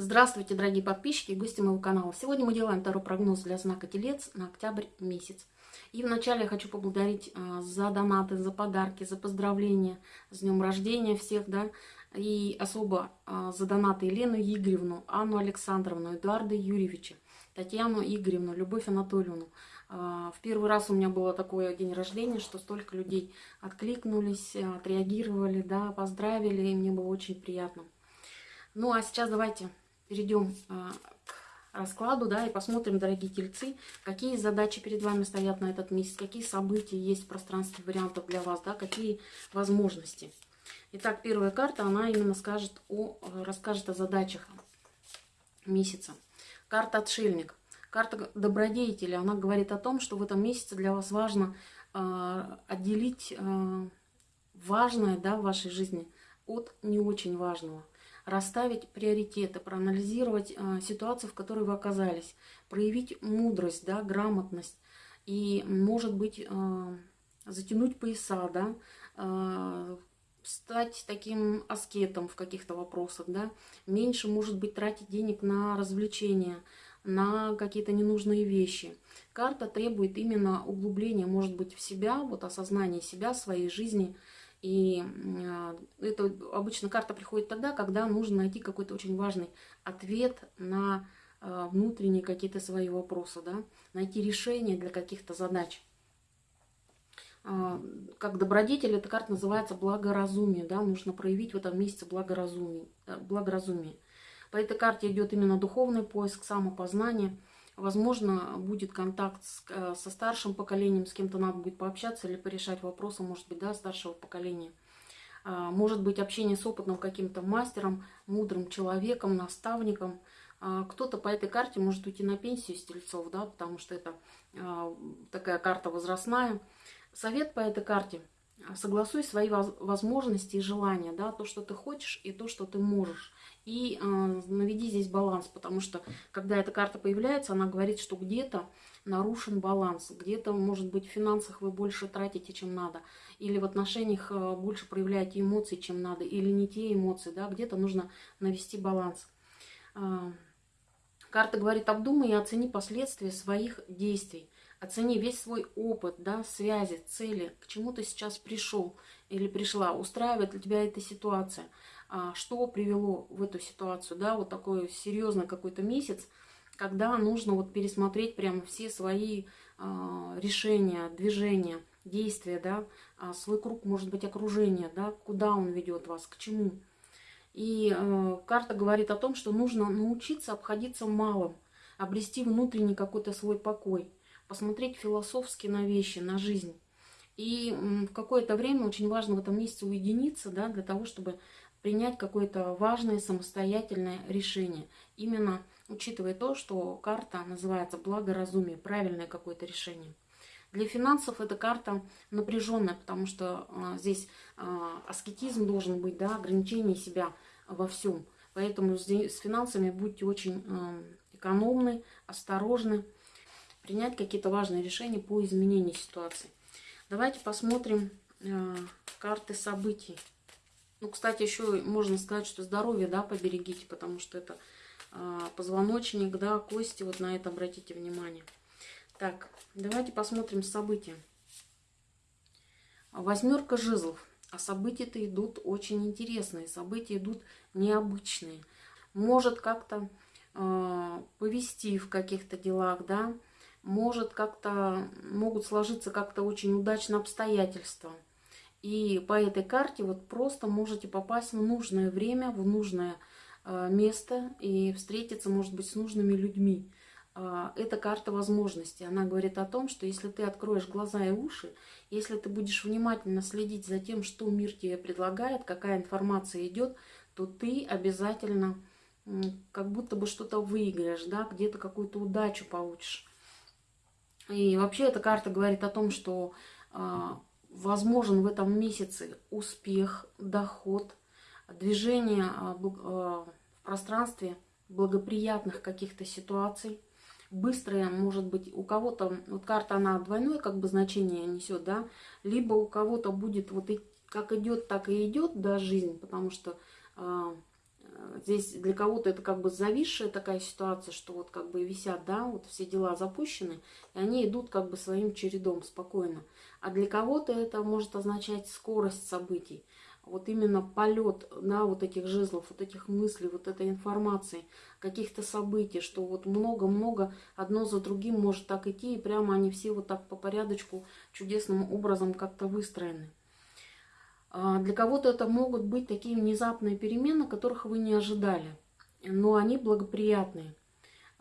Здравствуйте, дорогие подписчики и гости моего канала. Сегодня мы делаем второй прогноз для знака Телец на октябрь месяц. И вначале я хочу поблагодарить э, за донаты, за подарки, за поздравления с днем рождения всех, да, и особо э, за донаты Елену Игоревну, Анну Александровну, Эдуарда Юрьевича, Татьяну Игоревну, Любовь Анатольевну. Э, в первый раз у меня было такое день рождения, что столько людей откликнулись, отреагировали, да, поздравили, и мне было очень приятно. Ну а сейчас давайте перейдем а, к раскладу, да, и посмотрим, дорогие тельцы, какие задачи перед вами стоят на этот месяц, какие события есть в пространстве вариантов для вас, да, какие возможности. Итак, первая карта, она именно скажет о, расскажет о задачах месяца. Карта «Отшельник». Карта добродетеля, она говорит о том, что в этом месяце для вас важно э, отделить э, важное да, в вашей жизни от не очень важного расставить приоритеты, проанализировать э, ситуацию, в которой вы оказались, проявить мудрость, да, грамотность и, может быть, э, затянуть пояса, да, э, стать таким аскетом в каких-то вопросах, да, меньше, может быть, тратить денег на развлечения, на какие-то ненужные вещи. Карта требует именно углубления, может быть, в себя, вот осознания себя, своей жизни – и а, это обычно карта приходит тогда, когда нужно найти какой-то очень важный ответ на а, внутренние какие-то свои вопросы, да? найти решение для каких-то задач. А, как добродетель эта карта называется благоразумие. Да? Нужно проявить в этом месяце благоразумие. Э, благоразумие. По этой карте идет именно духовный поиск, самопознание – Возможно, будет контакт с, э, со старшим поколением, с кем-то надо будет пообщаться или порешать вопросы, может быть, да, старшего поколения. А, может быть, общение с опытным каким-то мастером, мудрым человеком, наставником. А, кто-то по этой карте может уйти на пенсию с тельцов, да, потому что это а, такая карта возрастная. Совет по этой карте – согласуй свои возможности и желания, да, то, что ты хочешь и то, что ты можешь. И э, наведи здесь баланс, потому что, когда эта карта появляется, она говорит, что где-то нарушен баланс, где-то, может быть, в финансах вы больше тратите, чем надо, или в отношениях э, больше проявляете эмоции, чем надо, или не те эмоции, да, где-то нужно навести баланс. Э, карта говорит, обдумай и оцени последствия своих действий. Оцени весь свой опыт, да, связи, цели, к чему ты сейчас пришел или пришла, устраивает ли тебя эта ситуация, а, что привело в эту ситуацию, да, вот такой серьезный какой-то месяц, когда нужно вот пересмотреть прямо все свои а, решения, движения, действия, да, а, свой круг, может быть, окружения, да, куда он ведет вас, к чему. И э, карта говорит о том, что нужно научиться обходиться малым, обрести внутренний какой-то свой покой посмотреть философски на вещи, на жизнь. И в какое-то время очень важно в этом месяце уединиться, да, для того, чтобы принять какое-то важное самостоятельное решение. Именно учитывая то, что карта называется благоразумие, правильное какое-то решение. Для финансов эта карта напряженная, потому что а, здесь а, аскетизм должен быть, да, ограничение себя во всем. Поэтому здесь, с финансами будьте очень а, экономны, осторожны принять какие-то важные решения по изменению ситуации. Давайте посмотрим э, карты событий. Ну, кстати, еще можно сказать, что здоровье, да, поберегите, потому что это э, позвоночник, да, кости, вот на это обратите внимание. Так, давайте посмотрим события. Восьмерка жезлов. А события-то идут очень интересные, события идут необычные. Может как-то э, повести в каких-то делах, да, может как-то, могут сложиться как-то очень удачно обстоятельства. И по этой карте вот просто можете попасть в нужное время, в нужное э, место и встретиться, может быть, с нужными людьми. Э, это карта возможностей. Она говорит о том, что если ты откроешь глаза и уши, если ты будешь внимательно следить за тем, что мир тебе предлагает, какая информация идет, то ты обязательно как будто бы что-то выиграешь, да, где-то какую-то удачу получишь. И вообще эта карта говорит о том, что э, возможен в этом месяце успех, доход, движение э, в пространстве благоприятных каких-то ситуаций. Быстрое, может быть, у кого-то, вот карта, она двойное как бы значение несет, да, либо у кого-то будет вот и, как идет, так и идет, да, жизнь, потому что э, Здесь для кого-то это как бы зависшая такая ситуация, что вот как бы висят, да, вот все дела запущены, и они идут как бы своим чередом спокойно. А для кого-то это может означать скорость событий. Вот именно полет, да, вот этих жезлов, вот этих мыслей, вот этой информации, каких-то событий, что вот много-много одно за другим может так идти, и прямо они все вот так по порядочку чудесным образом как-то выстроены. А, для кого-то это могут быть такие внезапные перемены, которых вы не ожидали, но они благоприятные.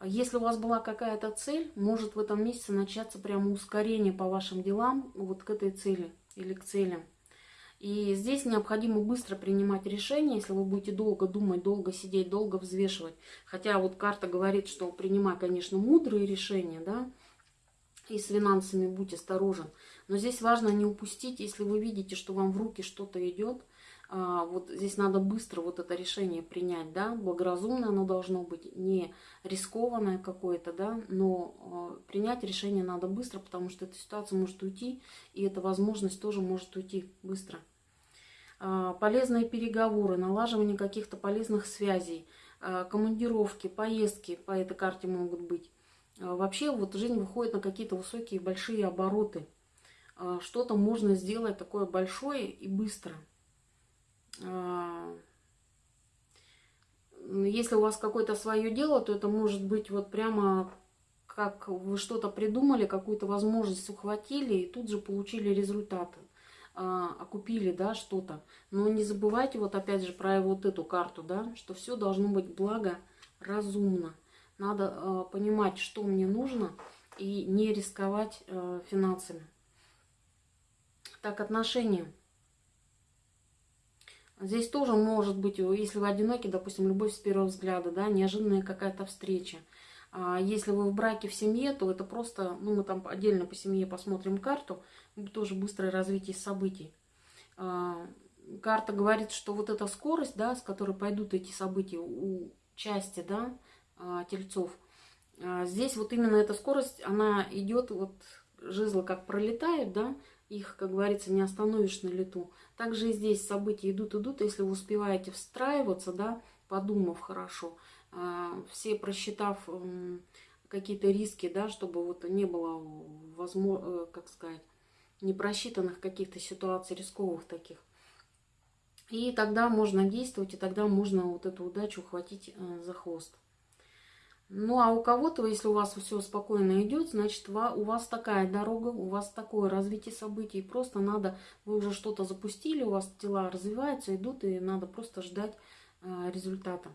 Если у вас была какая-то цель, может в этом месяце начаться прямо ускорение по вашим делам вот к этой цели или к целям. И здесь необходимо быстро принимать решения, если вы будете долго думать, долго сидеть, долго взвешивать. Хотя вот карта говорит, что принимай, конечно, мудрые решения, да, и с финансами будь осторожен. Но здесь важно не упустить, если вы видите, что вам в руки что-то идет, а, вот здесь надо быстро вот это решение принять, да, благоразумное оно должно быть, не рискованное какое-то, да, но а, принять решение надо быстро, потому что эта ситуация может уйти, и эта возможность тоже может уйти быстро. А, полезные переговоры, налаживание каких-то полезных связей, командировки, поездки по этой карте могут быть. Вообще вот жизнь выходит на какие-то высокие большие обороты – что-то можно сделать такое большое и быстро. А, если у вас какое-то свое дело, то это может быть вот прямо как вы что-то придумали, какую-то возможность ухватили и тут же получили результаты, а, окупили, да, что-то. Но не забывайте вот опять же про вот эту карту, да, что все должно быть благо, разумно. Надо понимать, что мне нужно и не рисковать финансами. Так, отношения. Здесь тоже может быть, если вы одиноки, допустим, любовь с первого взгляда, да, неожиданная какая-то встреча. А если вы в браке в семье, то это просто, ну, мы там отдельно по семье посмотрим карту, тоже быстрое развитие событий. А, карта говорит, что вот эта скорость, да, с которой пойдут эти события у части, да, а, тельцов, а, здесь вот именно эта скорость, она идет, вот жезлы как пролетают, да, их, как говорится, не остановишь на лету. Также и здесь события идут, идут. Если вы успеваете встраиваться, да, подумав хорошо, а, все просчитав какие-то риски, да, чтобы вот не было, возможно, э, как сказать, непросчитанных каких-то ситуаций рисковых таких. И тогда можно действовать, и тогда можно вот эту удачу ухватить э, за хвост. Ну, а у кого-то, если у вас все спокойно идет, значит, у вас такая дорога, у вас такое развитие событий. Просто надо, вы уже что-то запустили, у вас дела развиваются, идут, и надо просто ждать э, результата.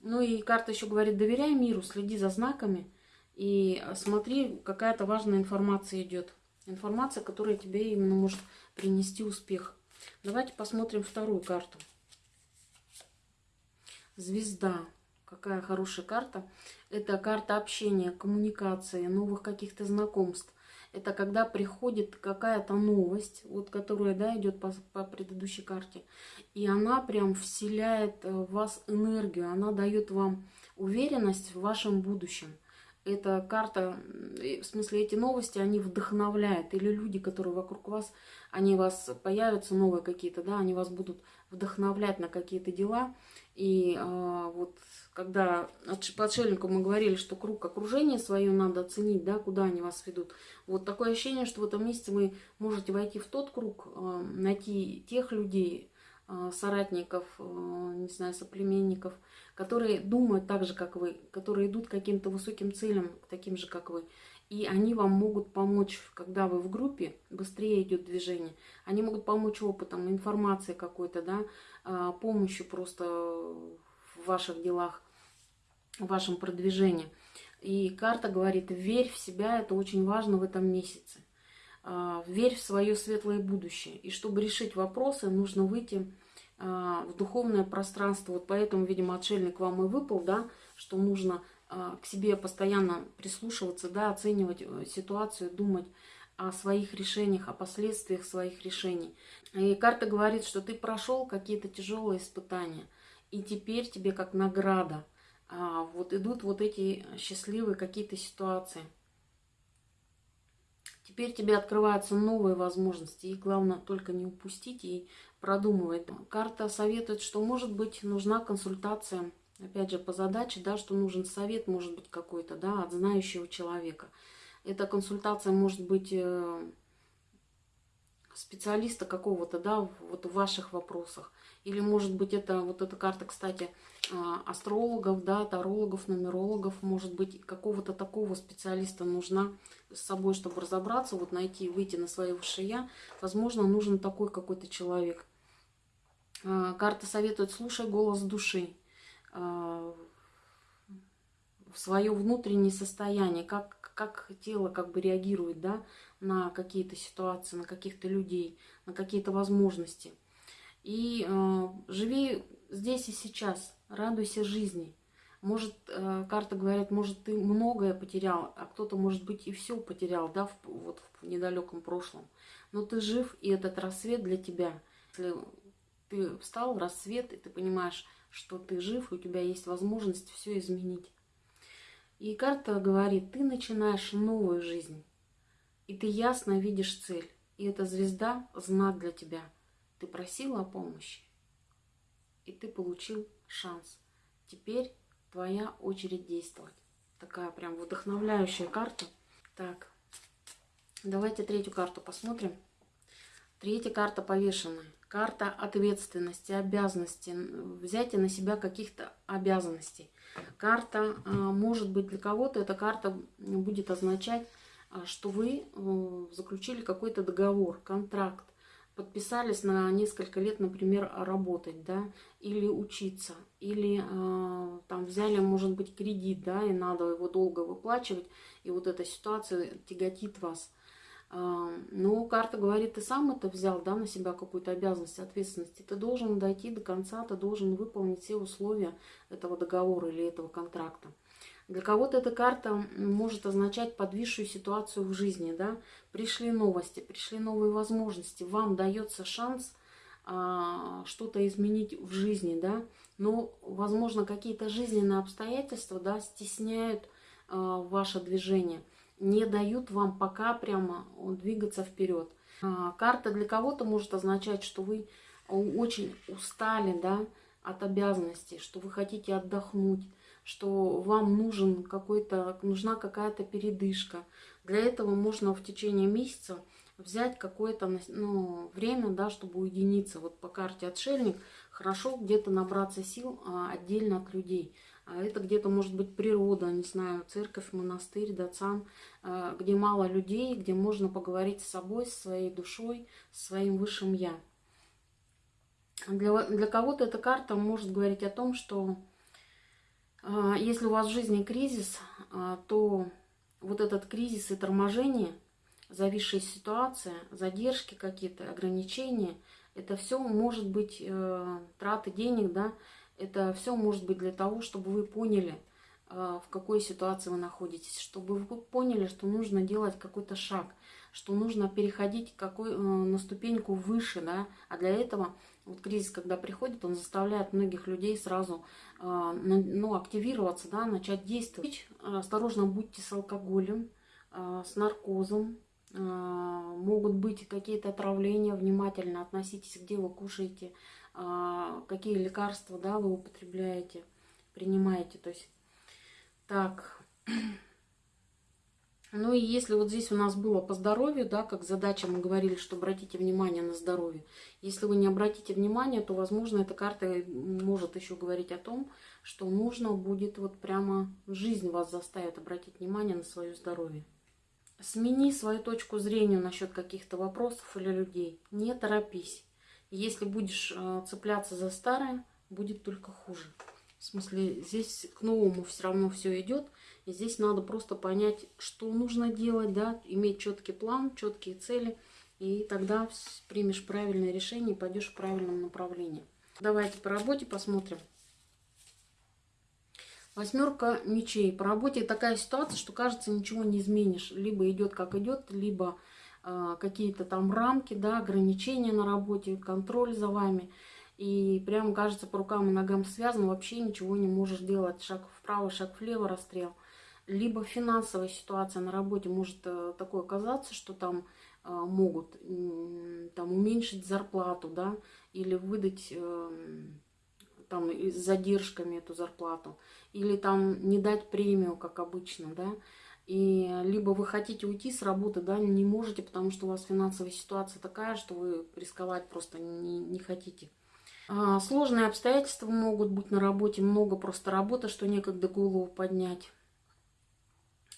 Ну и карта еще говорит, доверяй миру, следи за знаками и смотри, какая-то важная информация идет. Информация, которая тебе именно может принести успех. Давайте посмотрим вторую карту. Звезда какая хорошая карта. Это карта общения, коммуникации, новых каких-то знакомств. Это когда приходит какая-то новость, вот которая да, идет по, по предыдущей карте. И она прям вселяет э, в вас энергию, она дает вам уверенность в вашем будущем. Эта карта, в смысле эти новости, они вдохновляют. Или люди, которые вокруг вас, они вас появятся новые какие-то, да, они вас будут вдохновлять на какие-то дела. И э, вот когда по отшельнику мы говорили, что круг окружения свое надо оценить, да, куда они вас ведут. Вот такое ощущение, что в этом месяце вы можете войти в тот круг, э, найти тех людей, э, соратников, э, не знаю, соплеменников, которые думают так же, как вы, которые идут к каким-то высоким целям, таким же, как вы. И они вам могут помочь, когда вы в группе, быстрее идет движение. Они могут помочь опытом, информацией какой-то, да, помощью просто в ваших делах в вашем продвижении. И карта говорит, верь в себя, это очень важно в этом месяце. А, верь в свое светлое будущее. И чтобы решить вопросы, нужно выйти а, в духовное пространство. Вот поэтому, видимо, отшельник вам и выпал, да, что нужно а, к себе постоянно прислушиваться, да, оценивать э, ситуацию, думать о своих решениях, о последствиях своих решений. И карта говорит, что ты прошел какие-то тяжелые испытания, и теперь тебе как награда – а, вот идут вот эти счастливые какие-то ситуации. Теперь тебе открываются новые возможности. И главное только не упустить и продумывать. Карта советует, что может быть нужна консультация, опять же, по задаче, да, что нужен совет, может быть, какой-то, да, от знающего человека. Эта консультация может быть э, специалиста какого-то, да, вот в ваших вопросах. Или, может быть, это вот эта карта, кстати, а, астрологов, да, тарологов, нумерологов, может быть, какого-то такого специалиста нужна с собой, чтобы разобраться, вот найти, выйти на свое высшее. Возможно, нужен такой какой-то человек. А, карта советует, слушай голос души в свое внутреннее состояние, как, как тело как бы реагирует да, на какие-то ситуации, на каких-то людей, на какие-то возможности. И э, живи здесь и сейчас, радуйся жизни. Может, э, карта говорит, может, ты многое потерял, а кто-то, может быть, и все потерял, да, в, вот в недалеком прошлом. Но ты жив, и этот рассвет для тебя. Если ты встал в рассвет, и ты понимаешь, что ты жив, и у тебя есть возможность все изменить. И карта говорит, ты начинаешь новую жизнь, и ты ясно видишь цель. И эта звезда – знак для тебя – ты просил о помощи, и ты получил шанс. Теперь твоя очередь действовать. Такая прям вдохновляющая карта. Так, давайте третью карту посмотрим. Третья карта повешенная. Карта ответственности, обязанности, взятия на себя каких-то обязанностей. Карта, а, может быть, для кого-то эта карта будет означать, а, что вы э, заключили какой-то договор, контракт, подписались на несколько лет, например, работать, да, или учиться, или э, там взяли, может быть, кредит, да, и надо его долго выплачивать, и вот эта ситуация тяготит вас. Но карта говорит, ты сам это взял, да, на себя какую-то обязанность, ответственность, ты должен дойти до конца, ты должен выполнить все условия этого договора или этого контракта. Для кого-то эта карта может означать подвисшую ситуацию в жизни, да. Пришли новости, пришли новые возможности, вам дается шанс а, что-то изменить в жизни, да. Но, возможно, какие-то жизненные обстоятельства, да, стесняют а, ваше движение, не дают вам пока прямо двигаться вперед. А, карта для кого-то может означать, что вы очень устали, да, от обязанностей, что вы хотите отдохнуть, что вам нужен какой-то, нужна какая-то передышка. Для этого можно в течение месяца взять какое-то ну, время, да, чтобы уединиться. Вот по карте отшельник хорошо где-то набраться сил а, отдельно от людей. А это где-то может быть природа, не знаю, церковь, монастырь, дацан, а, где мало людей, где можно поговорить с собой, с своей душой, с своим высшим я. Для, для кого-то эта карта может говорить о том, что а, если у вас в жизни кризис, то вот этот кризис и торможение, зависшая ситуация, задержки какие-то, ограничения, это все может быть э, траты денег, да, это все может быть для того, чтобы вы поняли, э, в какой ситуации вы находитесь, чтобы вы поняли, что нужно делать какой-то шаг, что нужно переходить какой, э, на ступеньку выше, да, а для этого вот кризис, когда приходит, он заставляет многих людей сразу а, ну, активироваться, да, начать действовать. Осторожно будьте с алкоголем, а, с наркозом. А, могут быть какие-то отравления, внимательно относитесь, где вы кушаете, какие лекарства да, вы употребляете, принимаете. То есть, так, ну и если вот здесь у нас было по здоровью, да, как задача, мы говорили, что обратите внимание на здоровье. Если вы не обратите внимание, то, возможно, эта карта может еще говорить о том, что нужно будет вот прямо жизнь вас заставит обратить внимание на свое здоровье. Смени свою точку зрения насчет каких-то вопросов или людей. Не торопись. Если будешь э, цепляться за старое, будет только хуже. В смысле, здесь к новому все равно все идет. И здесь надо просто понять, что нужно делать, да, иметь четкий план, четкие цели, и тогда примешь правильное решение и пойдешь в правильном направлении. Давайте по работе посмотрим. Восьмерка мечей. По работе такая ситуация, что кажется, ничего не изменишь. Либо идет как идет, либо какие-то там рамки, да, ограничения на работе, контроль за вами. И прям кажется, по рукам и ногам связано, вообще ничего не можешь делать. Шаг вправо, шаг влево, расстрел либо финансовая ситуация на работе может э, такое оказаться, что там а, могут там уменьшить зарплату, да, или выдать эм, там с задержками эту зарплату, или там не дать премию, как обычно, да, и либо вы хотите уйти с работы, да, не можете, потому что у вас финансовая ситуация такая, что вы рисковать просто не, не хотите. А, сложные обстоятельства могут быть на работе, много просто работы, что некогда голову поднять.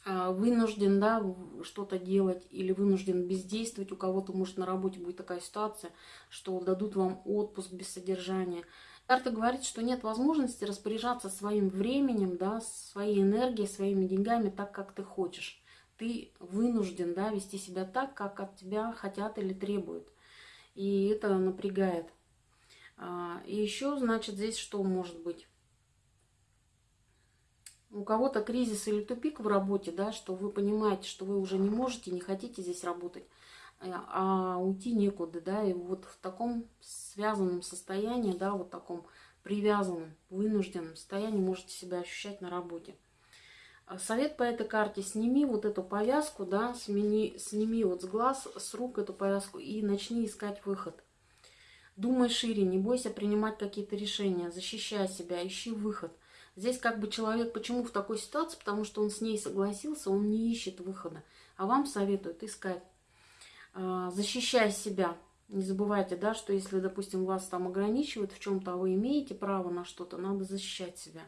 А, вынужден, да, что-то делать или вынужден бездействовать. У кого-то, может, на работе будет такая ситуация, что дадут вам отпуск без содержания. Карта говорит, что нет возможности распоряжаться своим временем, да, своей энергией, своими деньгами так, как ты хочешь. Ты вынужден да, вести себя так, как от тебя хотят или требуют. И это напрягает. А, и еще, значит, здесь что может быть? У кого-то кризис или тупик в работе, да, что вы понимаете, что вы уже не можете, не хотите здесь работать, а уйти некуда, да, и вот в таком связанном состоянии, да, вот таком привязанном, вынужденном состоянии можете себя ощущать на работе. А совет по этой карте, сними вот эту повязку, да, смени, сними вот с глаз, с рук эту повязку и начни искать выход. Думай шире, не бойся принимать какие-то решения, защищай себя, ищи выход. Здесь как бы человек, почему в такой ситуации? Потому что он с ней согласился, он не ищет выхода. А вам советуют искать. А, защищай себя. Не забывайте, да, что если, допустим, вас там ограничивают в чем-то, а вы имеете право на что-то, надо защищать себя.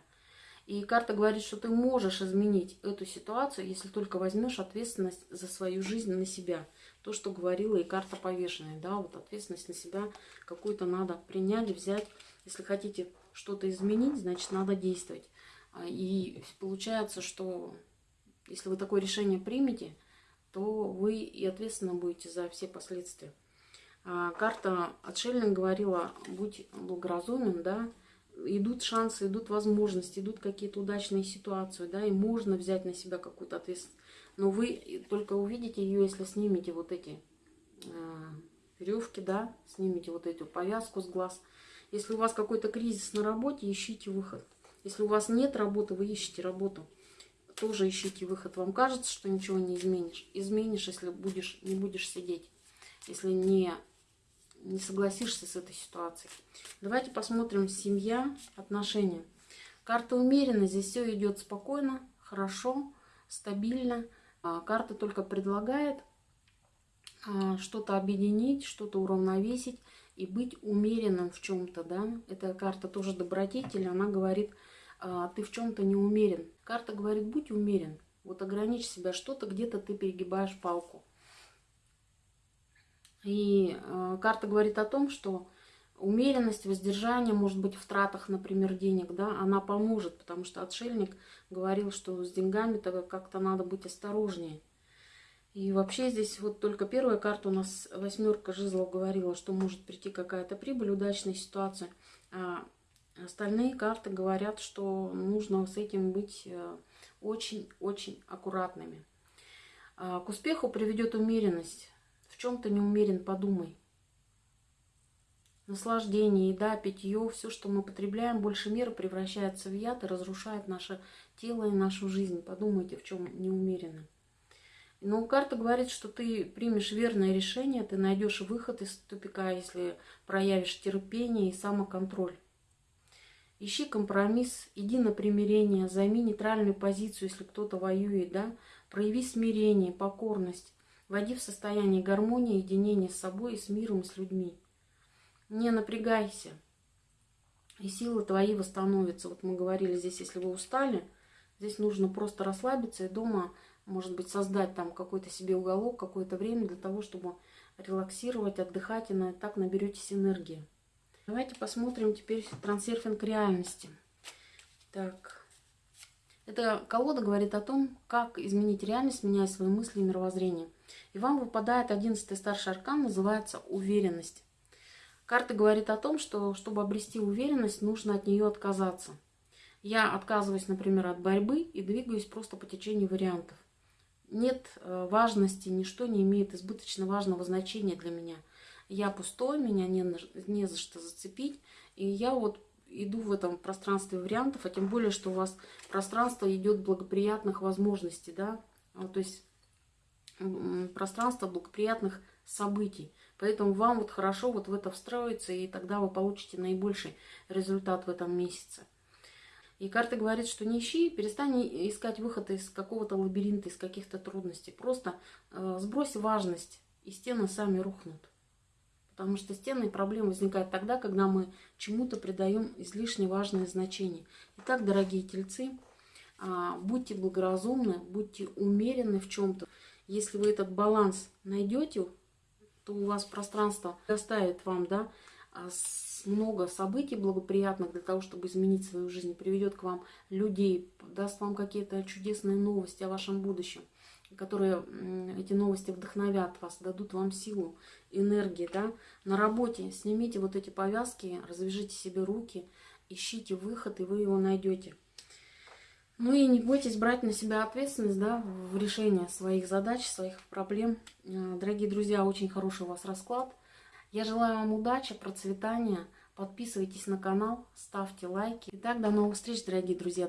И карта говорит, что ты можешь изменить эту ситуацию, если только возьмешь ответственность за свою жизнь на себя. То, что говорила и карта повешенная, да, вот ответственность на себя какую-то надо принять, взять. Если хотите что-то изменить, значит, надо действовать. А, и получается, что если вы такое решение примете, то вы и ответственно будете за все последствия. А карта отшельник говорила, будь благоразумен, да, идут шансы, идут возможности, идут какие-то удачные ситуации, да, и можно взять на себя какую-то ответственность. Но вы только увидите ее, если снимете вот эти э, веревки, да, снимете вот эту повязку с глаз. Если у вас какой-то кризис на работе, ищите выход. Если у вас нет работы, вы ищете работу. Тоже ищите выход. Вам кажется, что ничего не изменишь. Изменишь, если будешь, не будешь сидеть. Если не не согласишься с этой ситуацией. Давайте посмотрим семья, отношения. Карта умеренно, здесь все идет спокойно, хорошо, стабильно. А, карта только предлагает а, что-то объединить, что-то уравновесить и быть умеренным в чем-то, да. Эта карта тоже добродетель, она говорит, а, ты в чем-то не умерен. Карта говорит, будь умерен, вот ограничь себя, что-то где-то ты перегибаешь палку. И э, карта говорит о том, что умеренность, воздержание, может быть, в тратах, например, денег, да, она поможет, потому что отшельник говорил, что с деньгами-то как-то надо быть осторожнее. И вообще здесь вот только первая карта у нас, восьмерка жезлов, говорила, что может прийти какая-то прибыль, удачная ситуация. А остальные карты говорят, что нужно с этим быть очень-очень э, аккуратными. А к успеху приведет умеренность в чем то не умерен, подумай. Наслаждение, еда, питье, все, что мы потребляем, больше меры превращается в яд и разрушает наше тело и нашу жизнь. Подумайте, в чем не умеренно. Но карта говорит, что ты примешь верное решение, ты найдешь выход из тупика, если проявишь терпение и самоконтроль. Ищи компромисс, иди на примирение, займи нейтральную позицию, если кто-то воюет, да, прояви смирение, покорность. Войди в состояние гармонии, единения с собой и с миром, и с людьми. Не напрягайся, и силы твои восстановятся. Вот мы говорили здесь, если вы устали, здесь нужно просто расслабиться и дома, может быть, создать там какой-то себе уголок, какое-то время для того, чтобы релаксировать, отдыхать, и на, так наберетесь энергии. Давайте посмотрим теперь трансерфинг реальности. Так, эта колода говорит о том, как изменить реальность, меняя свои мысли и мировоззрение. И вам выпадает одиннадцатый старший аркан, называется «Уверенность». Карта говорит о том, что чтобы обрести уверенность, нужно от нее отказаться. Я отказываюсь, например, от борьбы и двигаюсь просто по течению вариантов. Нет э, важности, ничто не имеет избыточно важного значения для меня. Я пустой, меня не, не за что зацепить, и я вот иду в этом пространстве вариантов, а тем более, что у вас пространство идет благоприятных возможностей, да, то есть пространство благоприятных событий. Поэтому вам вот хорошо вот в это встроиться, и тогда вы получите наибольший результат в этом месяце. И карта говорит, что не ищи, перестань искать выход из какого-то лабиринта, из каких-то трудностей. Просто э, сбрось важность, и стены сами рухнут. Потому что стены и проблемы возникают тогда, когда мы чему-то придаем излишне важное значение. Итак, дорогие тельцы, э, будьте благоразумны, будьте умеренны в чем-то. Если вы этот баланс найдете, то у вас пространство доставит вам, да, а, много событий благоприятных для того, чтобы изменить свою жизнь, приведет к вам людей, даст вам какие-то чудесные новости о вашем будущем, которые эти новости вдохновят вас, дадут вам силу, энергии, да. На работе снимите вот эти повязки, развяжите себе руки, ищите выход, и вы его найдете. Ну и не бойтесь брать на себя ответственность да, в решении своих задач, своих проблем. Э, дорогие друзья, очень хороший у вас расклад. Я желаю вам удачи, процветания. Подписывайтесь на канал, ставьте лайки. Итак, до новых встреч, дорогие друзья.